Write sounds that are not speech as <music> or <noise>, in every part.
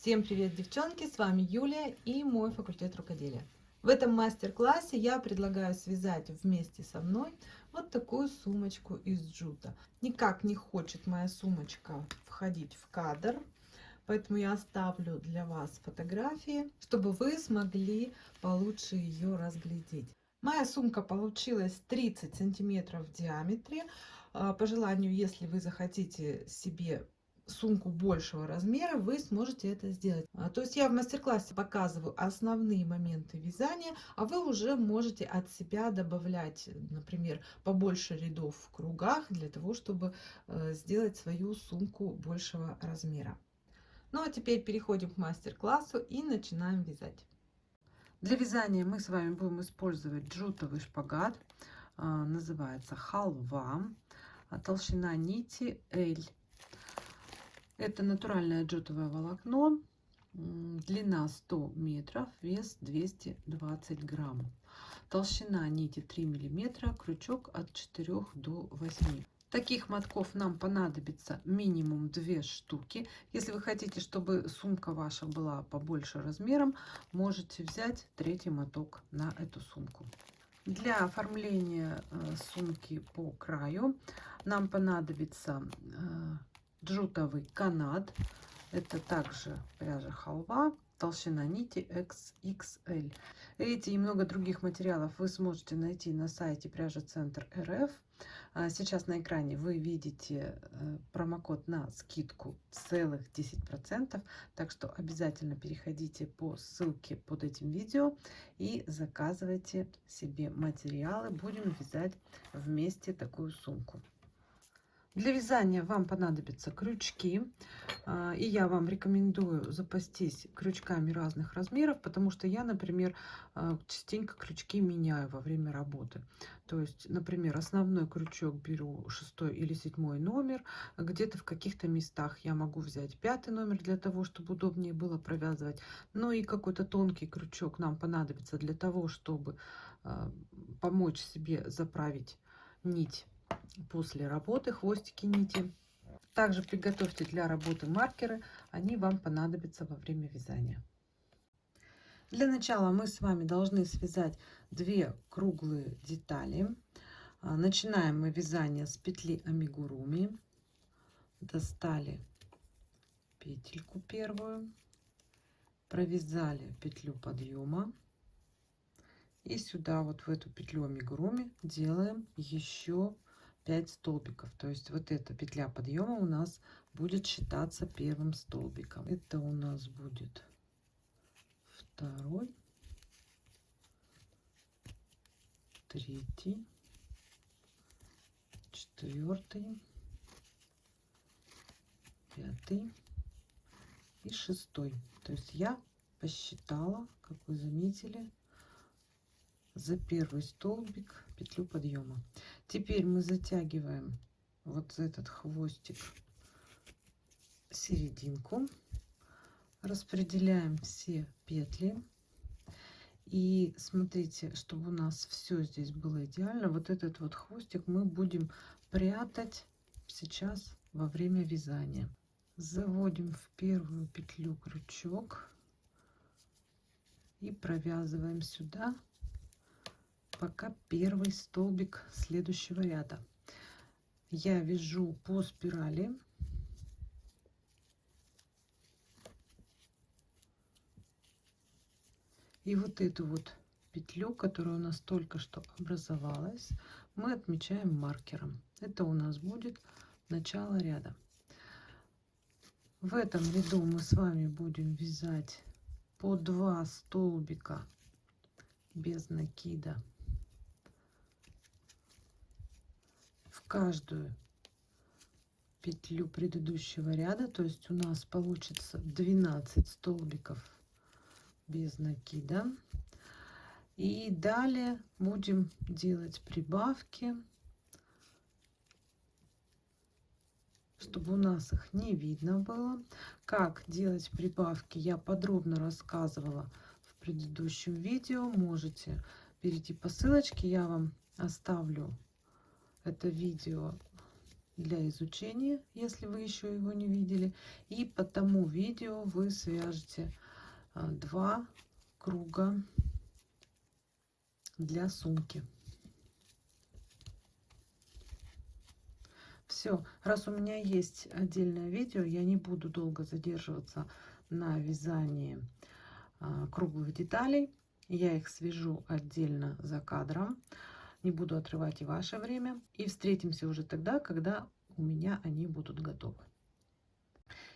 Всем привет, девчонки! С вами Юлия и мой факультет рукоделия. В этом мастер-классе я предлагаю связать вместе со мной вот такую сумочку из джута. Никак не хочет моя сумочка входить в кадр, поэтому я оставлю для вас фотографии, чтобы вы смогли получше ее разглядеть. Моя сумка получилась 30 сантиметров в диаметре. А, по желанию, если вы захотите себе сумку большего размера, вы сможете это сделать. А, то есть я в мастер-классе показываю основные моменты вязания, а вы уже можете от себя добавлять, например, побольше рядов в кругах для того, чтобы э, сделать свою сумку большего размера. Ну а теперь переходим к мастер-классу и начинаем вязать. Для вязания мы с вами будем использовать джутовый шпагат. А, называется халва. А, толщина нити L. Это натуральное джутовое волокно. Длина 100 метров, вес 220 грамм. Толщина нити 3 миллиметра, крючок от 4 до 8. Таких мотков нам понадобится минимум 2 штуки. Если вы хотите, чтобы сумка ваша была побольше размером, можете взять третий моток на эту сумку. Для оформления э, сумки по краю нам понадобится э, джутовый канат. Это также пряжа халва толщина нити XXL. Эти и много других материалов вы сможете найти на сайте пряжа центр РФ. А сейчас на экране вы видите э, промокод на скидку целых 10%, так что обязательно переходите по ссылке под этим видео и заказывайте себе материалы. Будем вязать вместе такую сумку. Для вязания вам понадобятся крючки. А, и я вам рекомендую запастись крючками разных размеров, потому что я, например, а, частенько крючки меняю во время работы. То есть, например, основной крючок беру шестой или седьмой номер. Где-то в каких-то местах я могу взять пятый номер для того, чтобы удобнее было провязывать. Ну и какой-то тонкий крючок нам понадобится для того, чтобы а, помочь себе заправить нить после работы, хвостики нити. Также приготовьте для работы маркеры, они вам понадобятся во время вязания. Для начала мы с вами должны связать две круглые детали. А, начинаем мы вязание с петли амигуруми. Достали петельку первую, провязали петлю подъема и сюда вот в эту петлю амигуруми делаем еще 5 столбиков. То есть вот эта петля подъема у нас будет считаться первым столбиком. Это у нас будет второй, третий, четвертый, пятый и шестой. То есть я посчитала, как вы заметили, за первый столбик петлю подъема. Теперь мы затягиваем вот этот хвостик серединку, распределяем все петли. И смотрите, чтобы у нас все здесь было идеально, вот этот вот хвостик мы будем прятать сейчас во время вязания. Заводим в первую петлю крючок и провязываем сюда пока первый столбик следующего ряда. Я вяжу по спирали. И вот эту вот петлю, которая у нас только что образовалась, мы отмечаем маркером. Это у нас будет начало ряда. В этом ряду мы с вами будем вязать по 2 столбика без накида каждую петлю предыдущего ряда. То есть у нас получится 12 столбиков без накида. И далее будем делать прибавки чтобы у нас их не видно было. Как делать прибавки я подробно рассказывала в предыдущем видео. Можете перейти по ссылочке я вам оставлю это видео для изучения, если вы еще его не видели. И по тому видео вы свяжете а, два круга для сумки. Все, раз у меня есть отдельное видео, я не буду долго задерживаться на вязании а, круглых деталей. Я их свяжу отдельно за кадром. Не буду отрывать и ваше время. И встретимся уже тогда, когда у меня они будут готовы.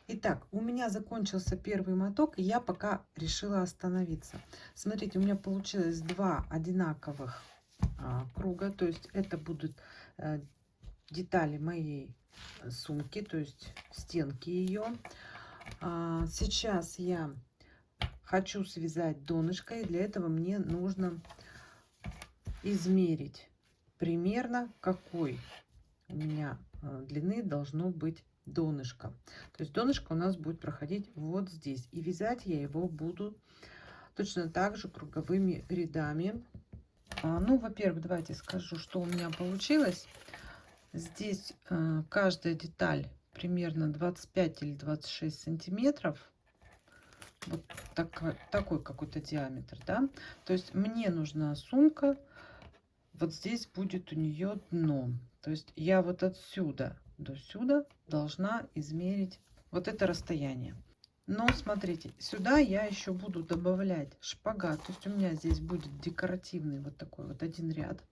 Итак, у меня закончился первый моток, и я пока решила остановиться. Смотрите, у меня получилось два одинаковых а, круга, то есть это будут а, детали моей сумки, то есть стенки ее. А, сейчас я хочу связать донышко, и для этого мне нужно измерить примерно какой у меня э, длины должно быть донышко. То есть донышко у нас будет проходить вот здесь. И вязать я его буду точно так же круговыми рядами. А, ну, во-первых, давайте скажу, что у меня получилось. Здесь э, каждая деталь примерно 25 или 26 сантиметров вот так, такой какой-то диаметр, да. То есть мне нужна сумка, вот здесь будет у нее дно. То есть я вот отсюда до сюда должна измерить вот это расстояние. Но смотрите, сюда я еще буду добавлять шпагат. То есть у меня здесь будет декоративный вот такой вот один ряд.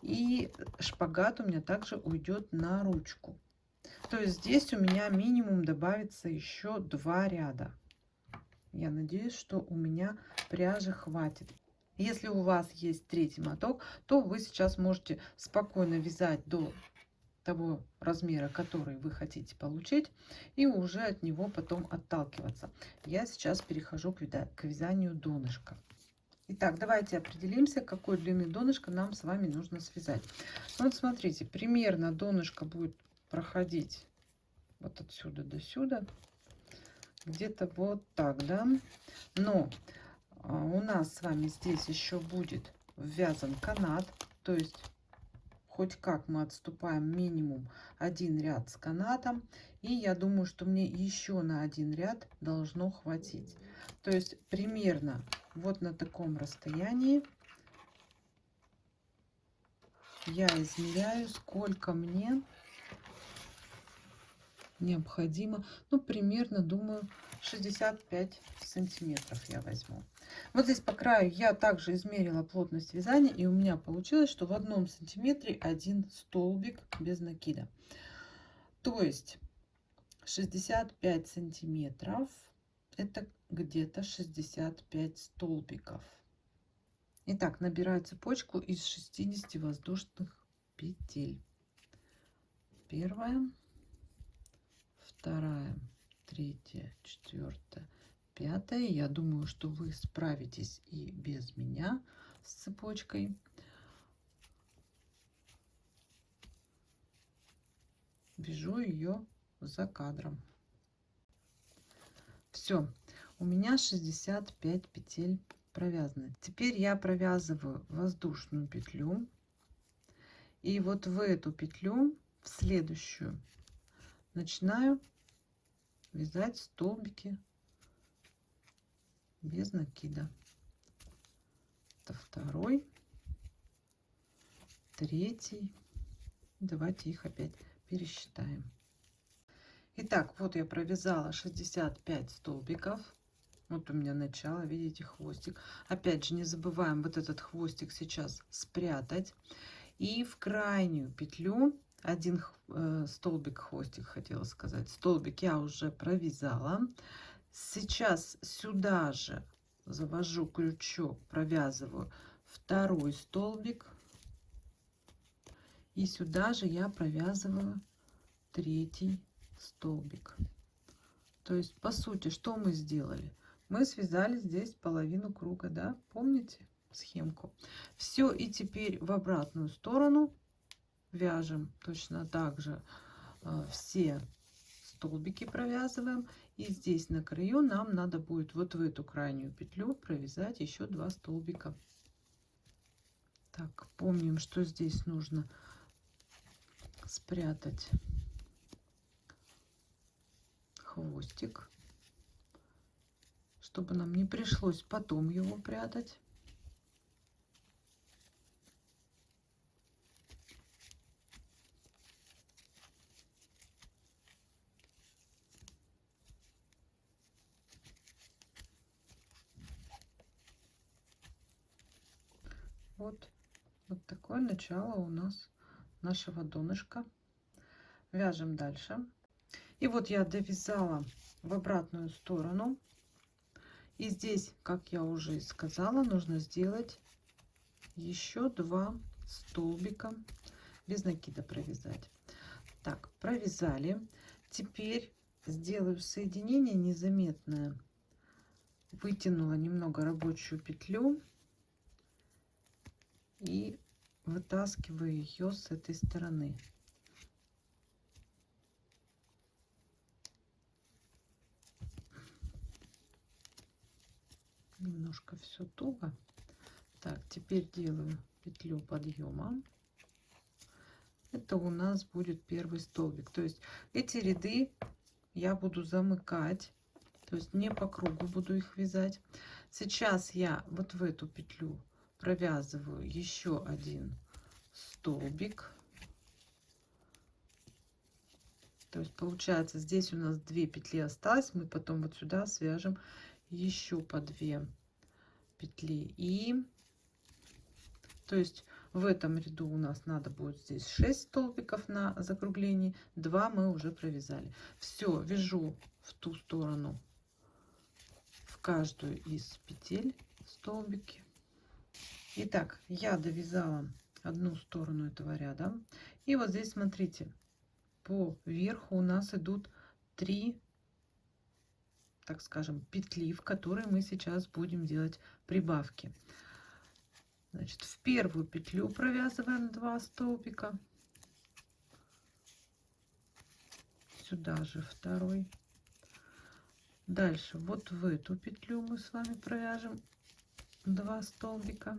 И шпагат у меня также уйдет на ручку. То есть здесь у меня минимум добавится еще два ряда. Я надеюсь, что у меня пряжи хватит. Если у вас есть третий моток, то вы сейчас можете спокойно вязать до того размера, который вы хотите получить, и уже от него потом отталкиваться. Я сейчас перехожу к, вязанию донышка. Итак, давайте определимся, какой длины донышко нам с вами нужно связать. Вот смотрите, примерно донышко будет проходить вот отсюда до сюда где-то вот так, да. Но у нас с вами здесь еще будет ввязан канат, то есть хоть как мы отступаем минимум один ряд с канатом. И я думаю, что мне еще на один ряд должно хватить. То есть примерно вот на таком расстоянии я измеряю, сколько мне необходимо, ну, примерно, думаю, 65 сантиметров я возьму. Вот здесь по краю я также измерила плотность вязания, и у меня получилось, что в одном сантиметре один столбик без накида. То есть 65 сантиметров, это где-то 65 столбиков. Итак, набираю цепочку из 60 воздушных петель. Первая вторая, третья, четвертая, пятая. Я думаю, что вы справитесь и без меня с цепочкой. Вяжу ее за кадром. Все, у меня 65 петель провязаны. Теперь я провязываю воздушную петлю. И вот в эту петлю, в следующую, начинаю вязать столбики без накида. Это второй, третий. Давайте их опять пересчитаем. Итак, вот я провязала 65 столбиков. Вот у меня начало, видите, хвостик. Опять же, не забываем вот этот хвостик сейчас спрятать. И в крайнюю петлю один э, столбик хвостик хотела сказать столбик я уже провязала сейчас сюда же завожу крючок провязываю второй столбик. И сюда же я провязываю третий столбик. То есть по сути что мы сделали? Мы связали здесь половину круга да? Помните схемку? Все и теперь в обратную сторону вяжем точно так же э, все столбики провязываем и здесь на краю нам надо будет вот в эту крайнюю петлю провязать еще два столбика. Так помним что здесь нужно спрятать хвостик чтобы нам не пришлось потом его прятать. Вот такое начало у нас нашего донышка. Вяжем дальше. И вот я довязала в обратную сторону. И здесь, как я уже сказала, нужно сделать еще два столбика без накида провязать. Так, провязали. Теперь сделаю соединение незаметное. Вытянула немного рабочую петлю и вытаскиваю ее с этой стороны. Немножко все туго. Так, теперь делаю петлю подъема. Это у нас будет первый столбик. То есть эти ряды я буду замыкать. То есть не по кругу буду их вязать. Сейчас я вот в эту петлю провязываю еще один столбик. То есть получается здесь у нас две петли осталось. Мы потом вот сюда свяжем еще по две петли. И то есть в этом ряду у нас надо будет здесь 6 столбиков на закруглении. 2 мы уже провязали. Все, вяжу в ту сторону в каждую из петель столбики. Итак, я довязала одну сторону этого ряда. И вот здесь, смотрите, по верху у нас идут три, так скажем, петли, в которые мы сейчас будем делать прибавки. Значит, в первую петлю провязываем 2 столбика. Сюда же второй. Дальше вот в эту петлю мы с вами провяжем 2 столбика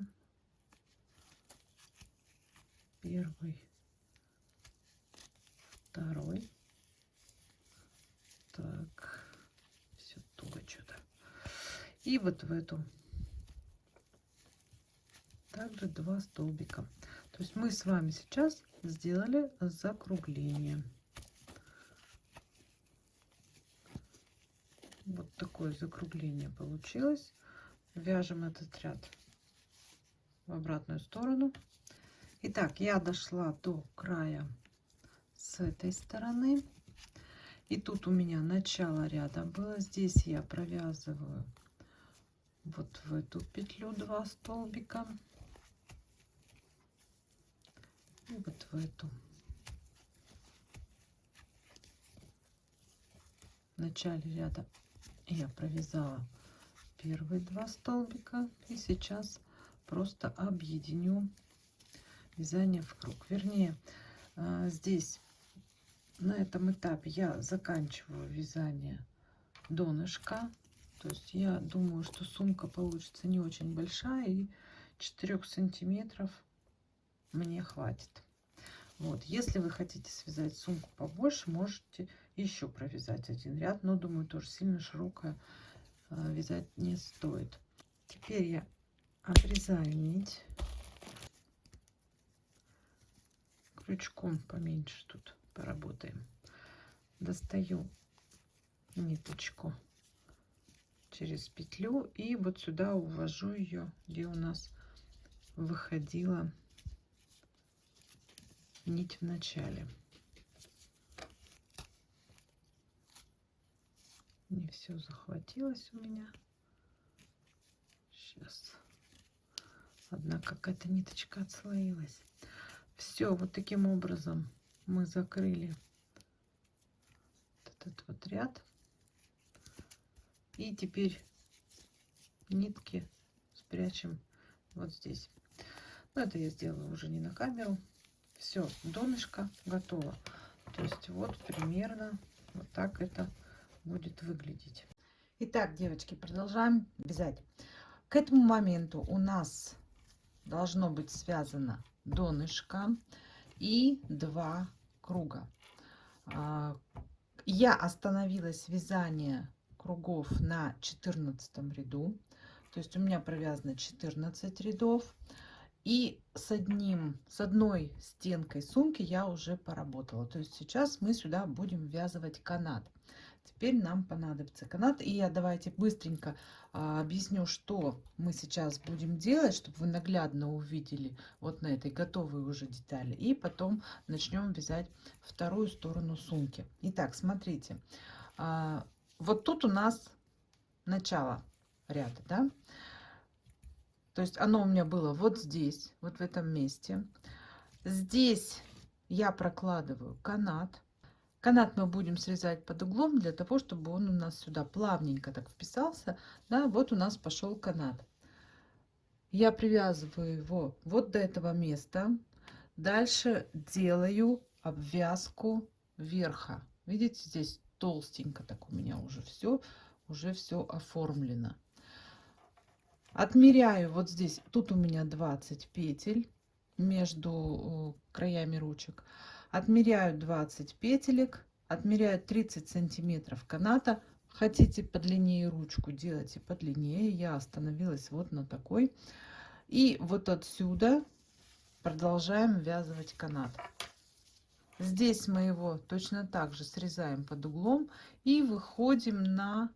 первый, второй. Так, все туго что-то. И вот в эту также два столбика. То есть мы с вами сейчас сделали закругление. Вот такое закругление получилось. Вяжем этот ряд в обратную сторону. Итак, я дошла до края с этой стороны. И тут у меня начало ряда было. Здесь я провязываю вот в эту петлю два столбика. И вот в эту. В начале ряда я провязала первые два столбика. И сейчас просто объединю вязание в круг. Вернее, а, здесь на этом этапе я заканчиваю вязание донышка. То есть я думаю, что сумка получится не очень большая и 4 сантиметров мне хватит. Вот, если вы хотите связать сумку побольше, можете еще провязать один ряд, но думаю, тоже сильно широкая вязать не стоит. Теперь я обрезаю нить крючком поменьше тут поработаем. Достаю ниточку через петлю и вот сюда увожу ее, где у нас выходила нить в начале. Не все захватилось у меня. Сейчас. Одна какая-то ниточка отслоилась. Все, вот таким образом мы закрыли этот вот ряд. И теперь нитки спрячем вот здесь. Но это я сделаю уже не на камеру. Все, донышко готово. То есть вот примерно вот так это будет выглядеть. Итак, девочки, продолжаем вязать. К этому моменту у нас должно быть связано донышко и два круга. А, Я остановилась вязание кругов на 14 ряду. То есть у меня провязано 14 рядов. И с одним, с одной стенкой сумки я уже поработала. То есть сейчас мы сюда будем ввязывать канат. Теперь нам понадобится канат. И я давайте быстренько а, объясню, что мы сейчас будем делать, чтобы вы наглядно увидели вот на этой готовой уже детали. И потом начнем вязать вторую сторону сумки. Итак, смотрите. А, вот тут у нас начало ряда, да? То есть оно у меня было вот здесь, вот в этом месте. Здесь я прокладываю канат. Канат мы будем срезать под углом для того, чтобы он у нас сюда плавненько так вписался. Да, вот у нас пошел канат. Я привязываю его вот до этого места. Дальше делаю обвязку верха. Видите, здесь толстенько так у меня уже все, уже все оформлено. Отмеряю вот здесь, тут у меня 20 петель между э, краями ручек отмеряю 20 петелек, отмеряю 30 сантиметров каната. Хотите подлиннее ручку, делайте подлиннее. Я остановилась вот на такой. И вот отсюда продолжаем ввязывать канат. Здесь мы его точно так же срезаем под углом и выходим на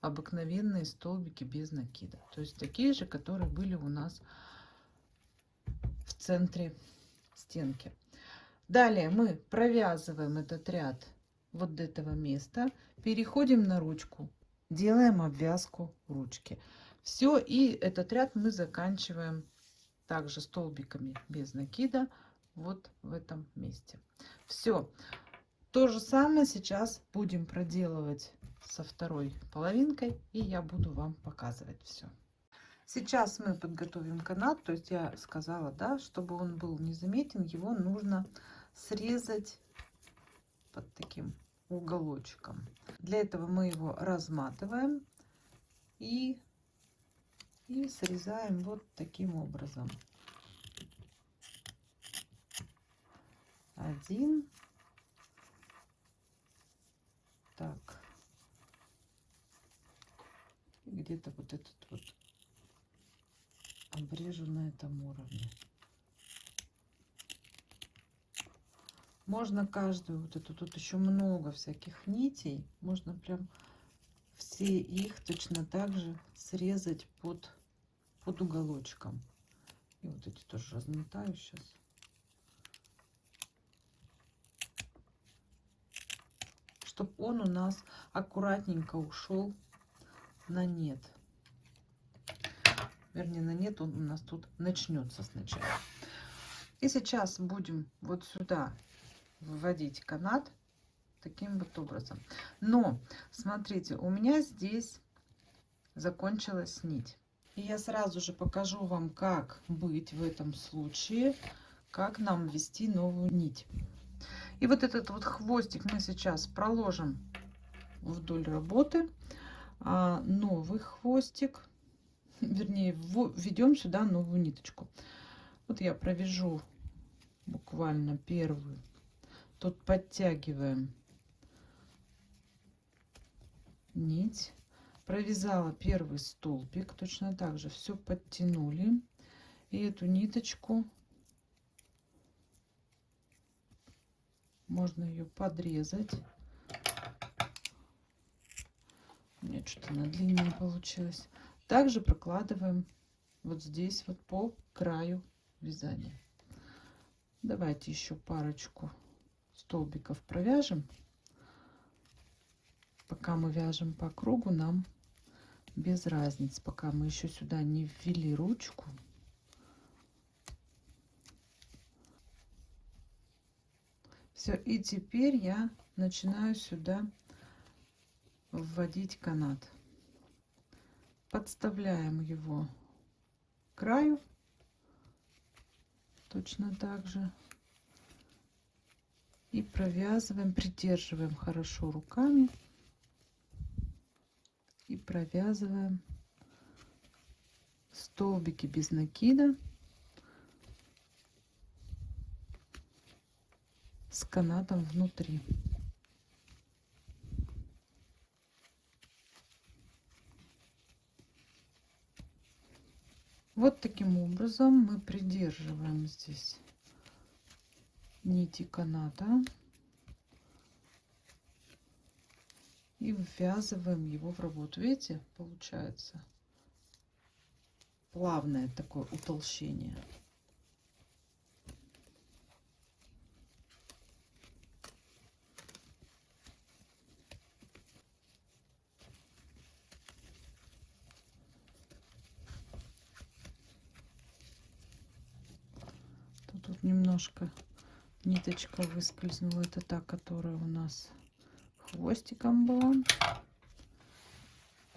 обыкновенные столбики без накида. То есть такие же, которые были у нас в центре стенки. Далее мы провязываем этот ряд вот до этого места, переходим на ручку, делаем обвязку ручки. Все, и этот ряд мы заканчиваем также столбиками без накида вот в этом месте. Все. То же самое сейчас будем проделывать со второй половинкой, и я буду вам показывать все. Сейчас мы подготовим канат, то есть я сказала, да, чтобы он был незаметен, его нужно срезать под таким уголочком. Для этого мы его разматываем и, и срезаем вот таким образом. Один. Так. Где-то вот этот вот обрежу на этом уровне. Можно каждую вот эту, тут еще много всяких нитей. Можно прям все их точно так же срезать под, под уголочком. И вот эти тоже размотаю сейчас. Чтобы он у нас аккуратненько ушел на нет. Вернее, на нет он у нас тут начнется сначала. И сейчас будем вот сюда вводить канат таким вот образом. Но, смотрите, у меня здесь закончилась нить. И я сразу же покажу вам, как быть в этом случае, как нам ввести новую нить. И вот этот вот хвостик мы сейчас проложим вдоль работы. А новый хвостик, вернее, введем сюда новую ниточку. Вот я провяжу буквально первую Тут подтягиваем нить. Провязала первый столбик. Точно так же все подтянули. И эту ниточку можно ее подрезать. У меня что-то на длиннее получилось. Также прокладываем вот здесь вот по краю вязания. Давайте еще парочку столбиков провяжем. Пока мы вяжем по кругу, нам без разницы, пока мы еще сюда не ввели ручку. Все, и теперь я начинаю сюда вводить канат. Подставляем его краю. Точно так же. И провязываем придерживаем хорошо руками. И провязываем столбики без накида. С канатом внутри Вот таким образом мы придерживаем здесь нити каната и ввязываем его в работу. Видите, получается плавное такое утолщение. Тут немножко ниточка выскользнула. Это та, которая у нас хвостиком была.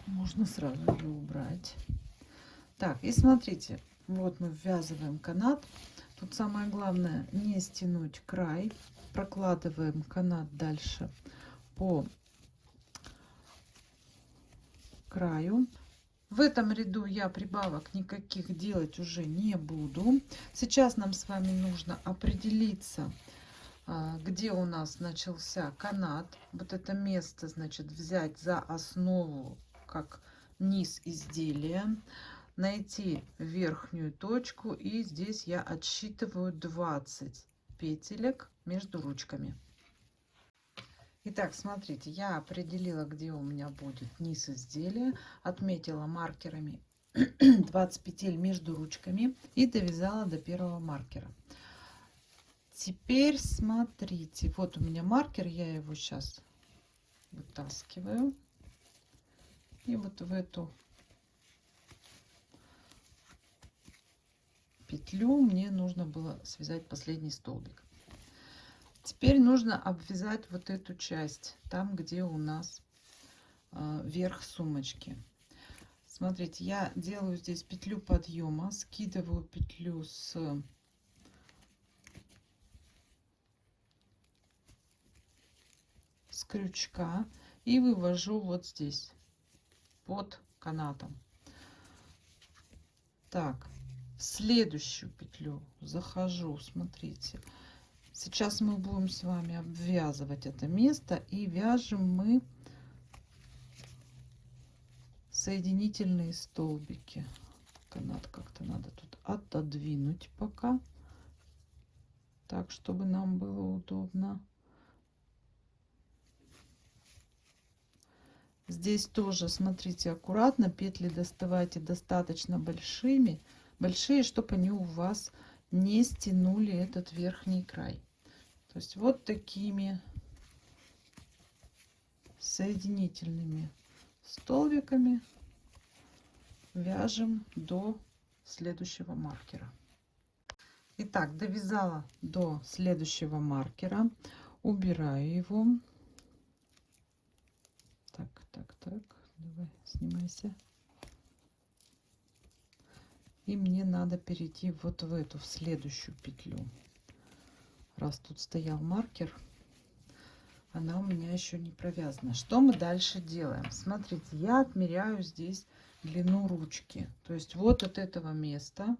Можно сразу ее убрать. Так, и смотрите, вот мы ввязываем канат. Тут самое главное не стянуть край. Прокладываем канат дальше по краю. В этом ряду я прибавок никаких делать уже не буду. Сейчас нам с вами нужно определиться, а, где у нас начался канат. Вот это место, значит, взять за основу, как низ изделия. Найти верхнюю точку и здесь я отсчитываю 20 петелек между ручками. Итак, смотрите, я определила, где у меня будет низ изделия, отметила маркерами <clears throat> 20 петель между ручками и довязала до первого маркера. Теперь смотрите, вот у меня маркер, я его сейчас вытаскиваю. И вот в эту петлю мне нужно было связать последний столбик. Теперь нужно обвязать вот эту часть, там, где у нас э, верх сумочки. Смотрите, я делаю здесь петлю подъема, скидываю петлю с с крючка и вывожу вот здесь под канатом. Так, в следующую петлю захожу, смотрите, Сейчас мы будем с вами обвязывать это место и вяжем мы соединительные столбики. Канат как-то надо тут отодвинуть пока, так, чтобы нам было удобно. Здесь тоже, смотрите, аккуратно, петли доставайте достаточно большими, большие, чтобы они у вас не стянули этот верхний край. То есть вот такими соединительными столбиками вяжем до следующего маркера. Итак, довязала до следующего маркера, убираю его. Так, так, так, давай, снимайся. И мне надо перейти вот в эту, в следующую петлю раз тут стоял маркер, она у меня еще не провязана. Что мы дальше делаем? Смотрите, я отмеряю здесь длину ручки. То есть вот от этого места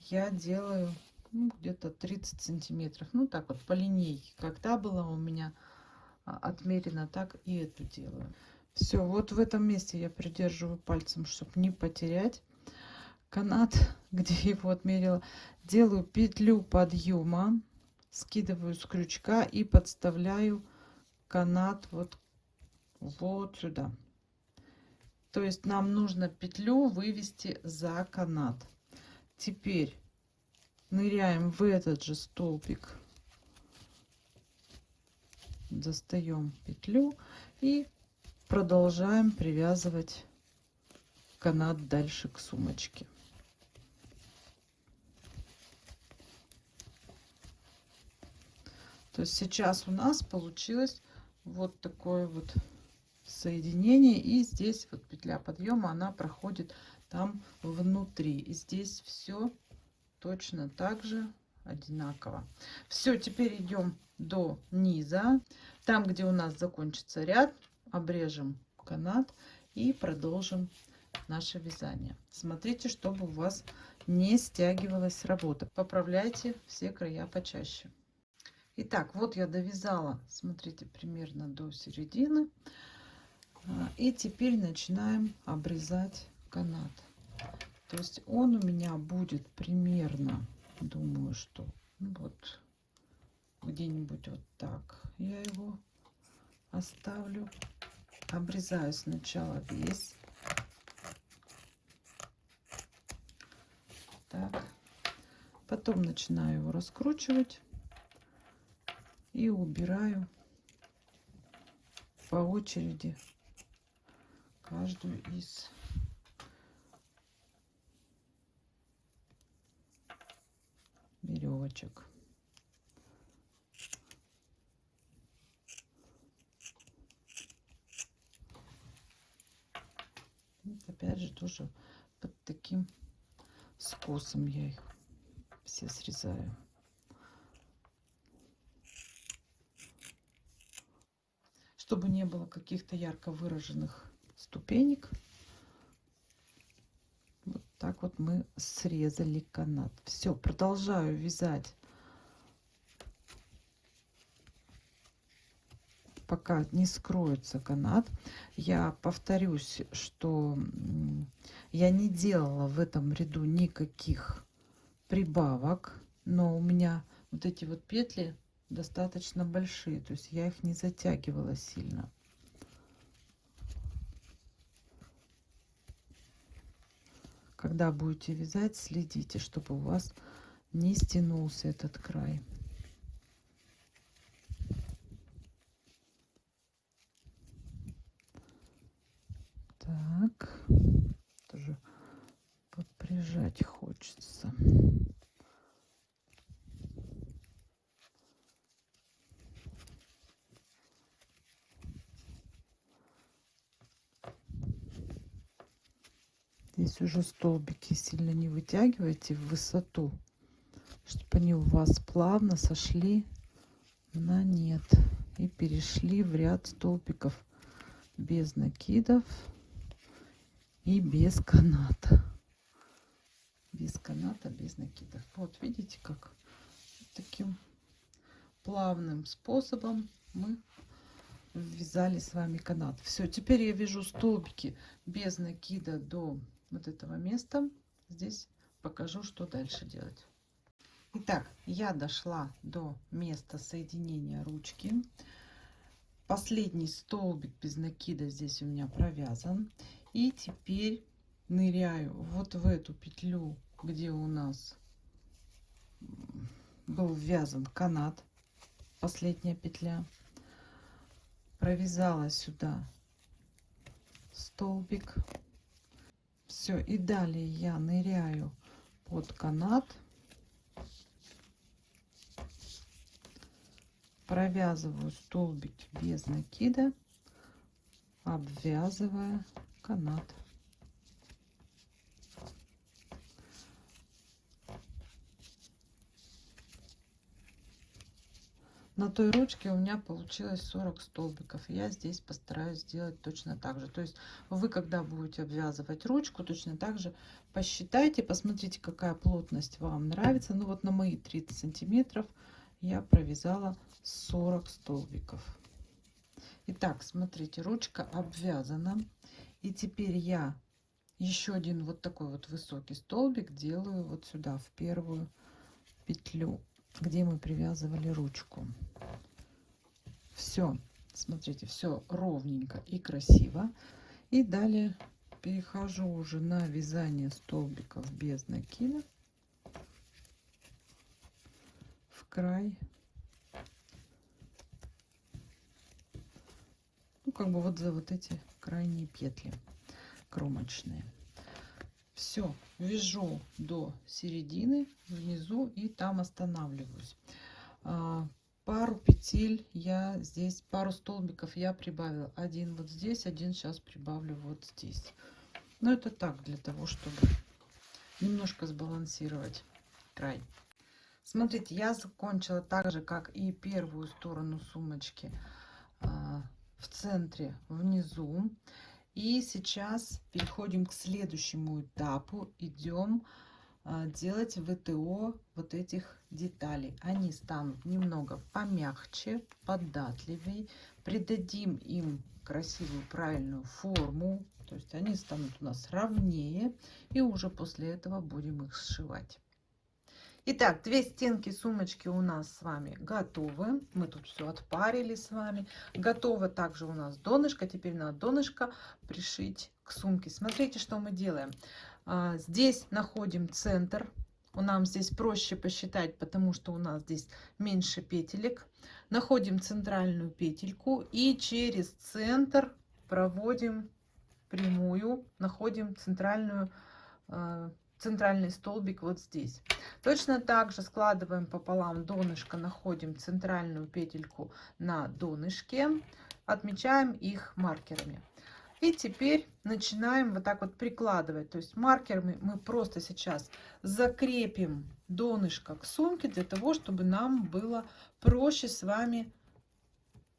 я делаю ну, где-то 30 сантиметров. Ну так вот по линейке. Когда была у меня а, отмерено, так и эту делаю. Все, вот в этом месте я придерживаю пальцем, чтобы не потерять канат, где <laughs> его отмерила. Делаю петлю подъема, скидываю с крючка и подставляю канат вот, вот сюда. То есть нам нужно петлю вывести за канат. Теперь ныряем в этот же столбик, достаем петлю и продолжаем привязывать канат дальше к сумочке. То есть сейчас у нас получилось вот такое вот соединение. И здесь вот петля подъема, она проходит там внутри. И здесь все точно так же одинаково. Все, теперь идем до низа. Там, где у нас закончится ряд, обрежем канат и продолжим наше вязание. Смотрите, чтобы у вас не стягивалась работа. Поправляйте все края почаще. Итак, вот я довязала, смотрите, примерно до середины. А, и теперь начинаем обрезать канат. То есть он у меня будет примерно, думаю, что ну вот где-нибудь вот так я его оставлю. Обрезаю сначала весь. Так. Потом начинаю его раскручивать и убираю по очереди каждую из веревочек. Вот опять же тоже под таким скосом я их все срезаю. Чтобы не было каких-то ярко выраженных ступенек. Вот так вот мы срезали канат. Все, продолжаю вязать. Пока не скроется канат. Я повторюсь, что я не делала в этом ряду никаких прибавок, но у меня вот эти вот петли достаточно большие, то есть я их не затягивала сильно. Когда будете вязать, следите, чтобы у вас не стянулся этот край. Так, тоже подприжать хочется. Здесь уже столбики сильно не вытягивайте в высоту, чтобы они у вас плавно сошли на нет и перешли в ряд столбиков без накидов и без каната. Без каната, без накидов. Вот видите, как таким плавным способом мы ввязали с вами канат. Все, теперь я вяжу столбики без накида до вот этого места. Здесь покажу, что дальше делать. Итак, я дошла до места соединения ручки. Последний столбик без накида здесь у меня провязан. И теперь ныряю вот в эту петлю, где у нас был ввязан канат. Последняя петля. Провязала сюда столбик все, и далее я ныряю под канат. Провязываю столбик без накида, обвязывая канат. На той ручке у меня получилось 40 столбиков. Я здесь постараюсь сделать точно так же. То есть вы когда будете обвязывать ручку точно так же посчитайте посмотрите какая плотность вам нравится. Ну вот на мои 30 сантиметров я провязала 40 столбиков. Итак, смотрите ручка обвязана. И теперь я еще один вот такой вот высокий столбик делаю вот сюда в первую петлю где мы привязывали ручку. Все, смотрите, все ровненько и красиво. И далее перехожу уже на вязание столбиков без накида в край. Ну, как бы вот за вот эти крайние петли кромочные все вяжу до середины внизу и там останавливаюсь. А, пару петель я здесь пару столбиков я прибавила. Один вот здесь один сейчас прибавлю вот здесь. Но это так для того чтобы немножко сбалансировать край. Смотрите я закончила так же как и первую сторону сумочки а, в центре внизу и сейчас переходим к следующему этапу. Идем а, делать ВТО вот этих деталей. Они станут немного помягче, податливее. Придадим им красивую правильную форму То есть они станут у нас ровнее. И уже после этого будем их сшивать. Итак, две стенки сумочки у нас с вами готовы. Мы тут все отпарили с вами. Готово также у нас донышко. Теперь надо донышко пришить к сумке. Смотрите, что мы делаем. А, здесь находим центр. Нам здесь проще посчитать, потому что у нас здесь меньше петелек. Находим центральную петельку и через центр проводим прямую, находим центральную а, центральный столбик вот здесь. Точно так же складываем пополам донышко, находим центральную петельку на донышке, отмечаем их маркерами. И теперь начинаем вот так вот прикладывать. То есть маркерами мы просто сейчас закрепим донышко к сумке для того, чтобы нам было проще с вами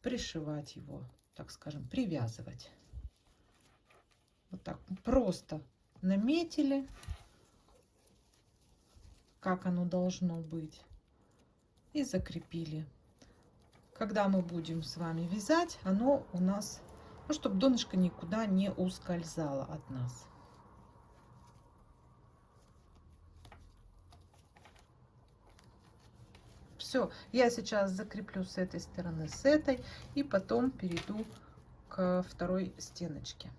пришивать его, так скажем, привязывать. Вот так просто наметили как оно должно быть. И закрепили. Когда мы будем с вами вязать, оно у нас, ну, чтобы донышко никуда не ускользало от нас. Все, я сейчас закреплю с этой стороны, с этой, и потом перейду к второй стеночке.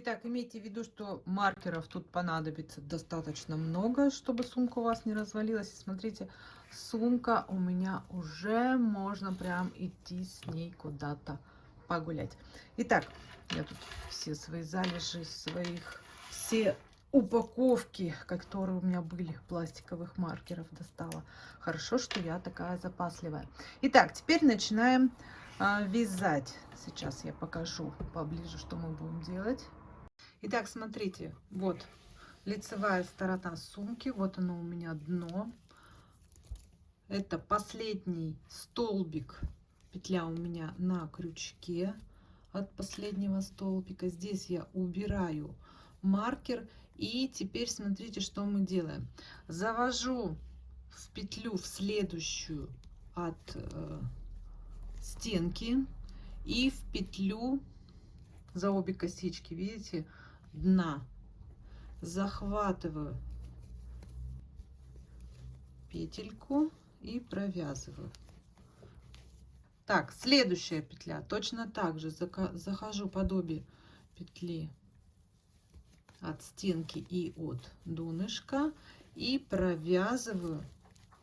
Итак, имейте в виду, что маркеров тут понадобится достаточно много, чтобы сумка у вас не развалилась. смотрите, сумка у меня уже можно прям идти с ней куда-то погулять. Итак, я тут все свои залежи, своих, все упаковки, которые у меня были, пластиковых маркеров достала. Хорошо, что я такая запасливая. Итак, теперь начинаем а, вязать. Сейчас я покажу поближе, что мы будем делать. Итак, смотрите, вот лицевая сторона сумки, вот оно у меня дно. Это последний столбик, петля у меня на крючке от последнего столбика. Здесь я убираю маркер. И теперь смотрите, что мы делаем. Завожу в петлю в следующую от э, стенки и в петлю за обе косички, видите, дна. Захватываю петельку и провязываю. Так следующая петля. Точно так же захожу под обе петли от стенки и от донышка и провязываю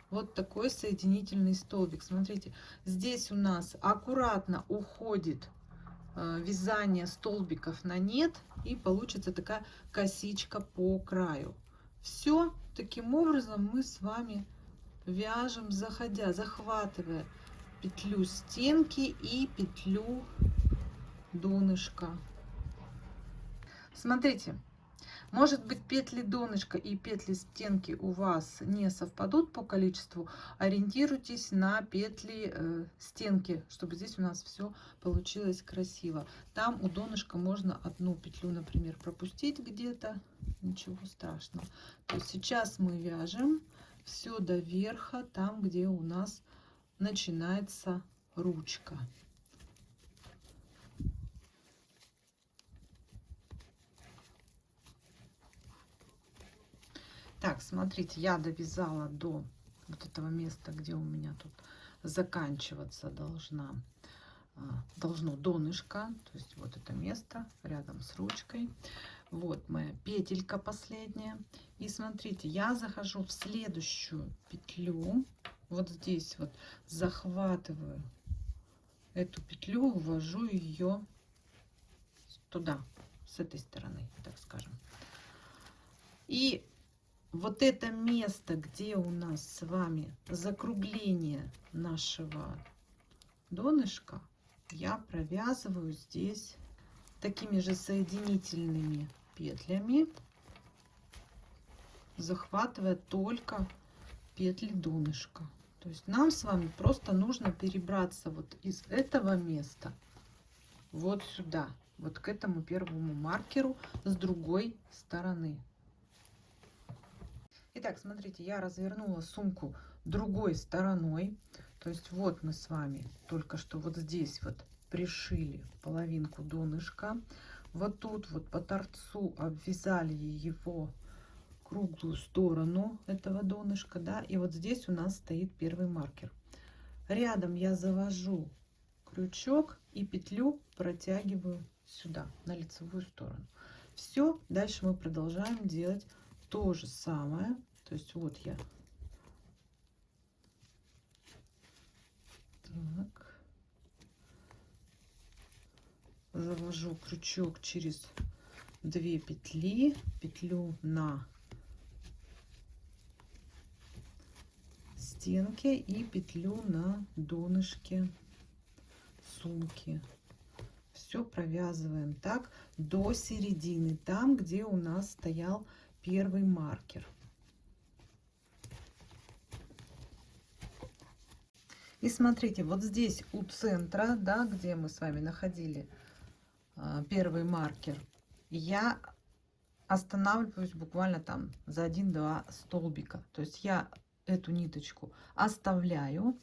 вот такой соединительный столбик. Смотрите здесь у нас аккуратно уходит вязание столбиков на нет и получится такая косичка по краю. Все таким образом мы с вами вяжем заходя захватывая петлю стенки и петлю донышка. Смотрите может быть, петли донышка и петли стенки у вас не совпадут по количеству. Ориентируйтесь на петли э, стенки, чтобы здесь у нас все получилось красиво. Там у донышка можно одну петлю, например, пропустить где-то. Ничего страшного. То есть сейчас мы вяжем все до верха, там, где у нас начинается ручка. Так, смотрите, я довязала до вот этого места, где у меня тут заканчиваться должна а, должно донышко, то есть вот это место рядом с ручкой. Вот моя петелька последняя. И смотрите, я захожу в следующую петлю. Вот здесь вот захватываю эту петлю, ввожу ее туда, с этой стороны, так скажем. И вот это место, где у нас с вами закругление нашего донышка, я провязываю здесь такими же соединительными петлями, захватывая только петли донышка. То есть нам с вами просто нужно перебраться вот из этого места вот сюда, вот к этому первому маркеру с другой стороны. Итак, смотрите, я развернула сумку другой стороной. То есть вот мы с вами только что вот здесь вот пришили половинку донышка. Вот тут вот по торцу обвязали его круглую сторону этого донышка, да, и вот здесь у нас стоит первый маркер. Рядом я завожу крючок и петлю протягиваю сюда, на лицевую сторону. Все, дальше мы продолжаем делать то же самое. То есть вот я так завожу крючок через две петли, петлю на стенке и петлю на донышке сумки. Все провязываем так до середины, там, где у нас стоял первый маркер. И смотрите, вот здесь у центра, да, где мы с вами находили а, первый маркер, я останавливаюсь буквально там за один-два столбика. То есть я эту ниточку оставляю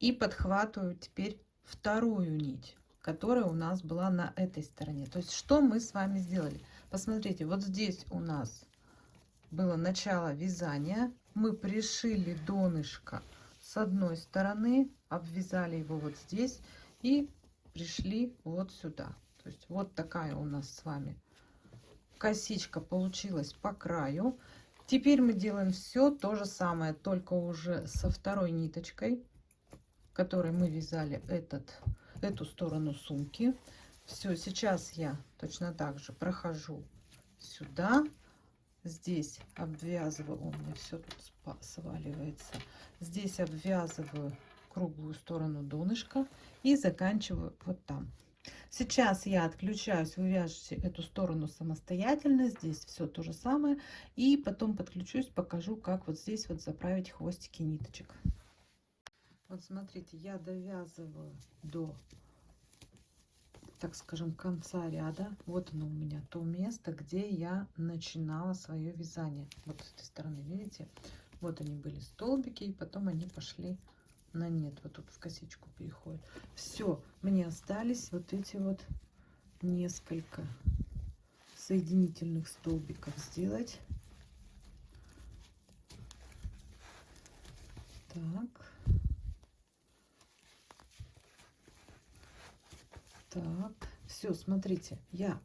и подхватываю теперь вторую нить, которая у нас была на этой стороне. То есть что мы с вами сделали? Посмотрите, вот здесь у нас было начало вязания. Мы пришили донышко с одной стороны, обвязали его вот здесь и пришли вот сюда. То есть вот такая у нас с вами косичка получилась по краю. Теперь мы делаем все то же самое, только уже со второй ниточкой, которой мы вязали этот, эту сторону сумки. Все, сейчас я точно так же прохожу сюда. Здесь обвязываю, у меня все тут сваливается. Здесь обвязываю круглую сторону донышка и заканчиваю вот там. Сейчас я отключаюсь, вы вяжете эту сторону самостоятельно, здесь все то же самое. И потом подключусь, покажу, как вот здесь вот заправить хвостики ниточек. Вот смотрите, я довязываю до, так скажем, конца ряда. Вот оно у меня то место, где я начинала свое вязание. Вот с этой стороны, видите? Вот они были столбики, и потом они пошли на нет. Вот тут в косичку переходит. Все, мне остались вот эти вот несколько соединительных столбиков сделать. Так. Так, все, смотрите, я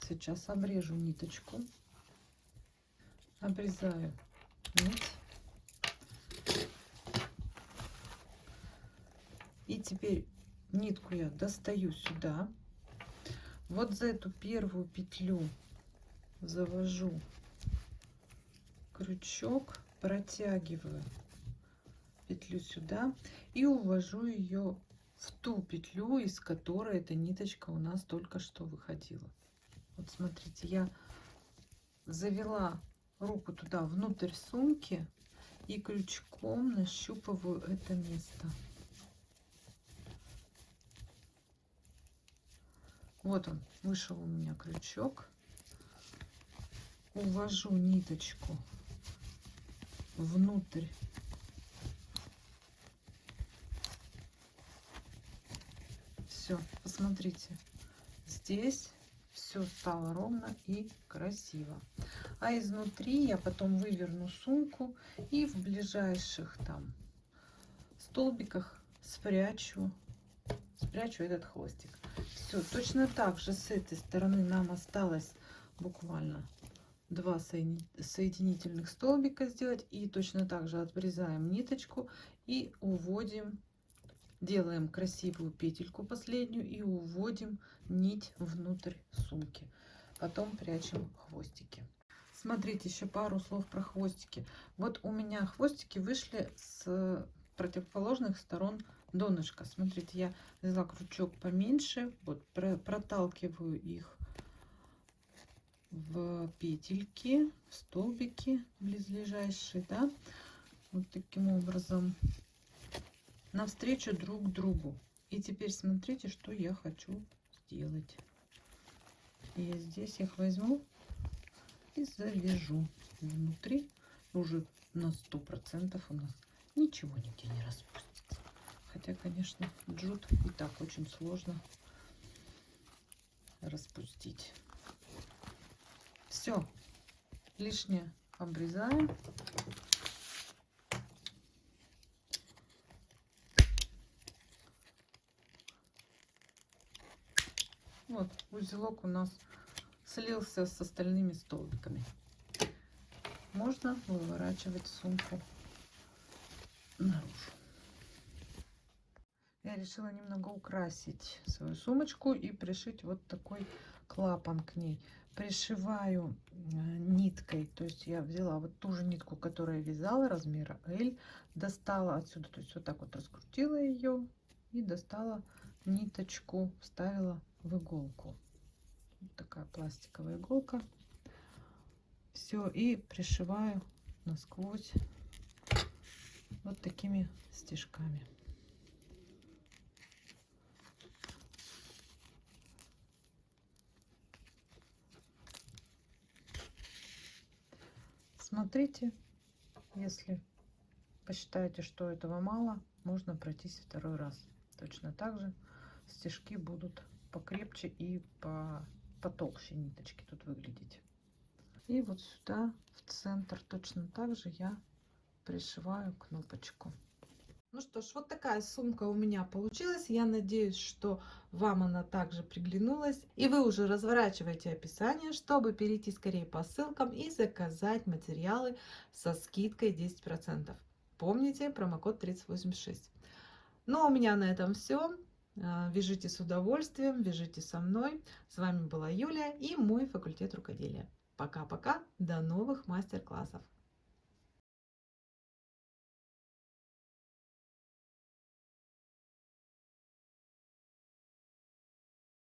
сейчас обрежу ниточку, обрезаю нить. И теперь нитку я достаю сюда. Вот за эту первую петлю завожу крючок, протягиваю петлю сюда и увожу ее в ту петлю, из которой эта ниточка у нас только что выходила. Вот смотрите, я завела руку туда внутрь сумки и крючком нащупываю это место. Вот он, вышел у меня крючок. Увожу ниточку внутрь. Все, посмотрите, здесь все стало ровно и красиво. А изнутри я потом выверну сумку и в ближайших там столбиках спрячу, спрячу этот хвостик. Все, точно так же с этой стороны нам осталось буквально два соединительных столбика сделать. И точно так же отрезаем ниточку и уводим, делаем красивую петельку последнюю и уводим нить внутрь сумки. Потом прячем хвостики. Смотрите, еще пару слов про хвостики. Вот у меня хвостики вышли с противоположных сторон донышко. Смотрите, я взяла крючок поменьше, вот проталкиваю их в петельки, в столбики близлежащие, да, вот таким образом, навстречу друг другу. И теперь смотрите, что я хочу сделать. Я здесь их возьму и завяжу внутри уже на сто процентов у нас ничего нигде не распустится Хотя, конечно, джут и так очень сложно распустить. Все, лишнее обрезаем. Вот, узелок у нас слился с остальными столбиками. Можно выворачивать сумку наружу. Я решила немного украсить свою сумочку и пришить вот такой клапан к ней. Пришиваю э, ниткой, то есть я взяла вот ту же нитку, которую я вязала, размера L, достала отсюда, то есть вот так вот раскрутила ее и достала ниточку, вставила в иголку. Вот такая пластиковая иголка. Все, и пришиваю насквозь вот такими стежками. Смотрите, если посчитаете, что этого мало, можно пройтись второй раз. Точно так же стежки будут покрепче и по, потолще ниточки тут выглядеть. И вот сюда, в центр, точно так же я пришиваю кнопочку. Ну что ж, вот такая сумка у меня получилась. Я надеюсь, что вам она также приглянулась. И вы уже разворачиваете описание, чтобы перейти скорее по ссылкам и заказать материалы со скидкой 10%. Помните промокод 3086. Ну а у меня на этом все. А, вяжите с удовольствием, вяжите со мной. С вами была Юлия и мой факультет рукоделия. Пока-пока, до новых мастер-классов.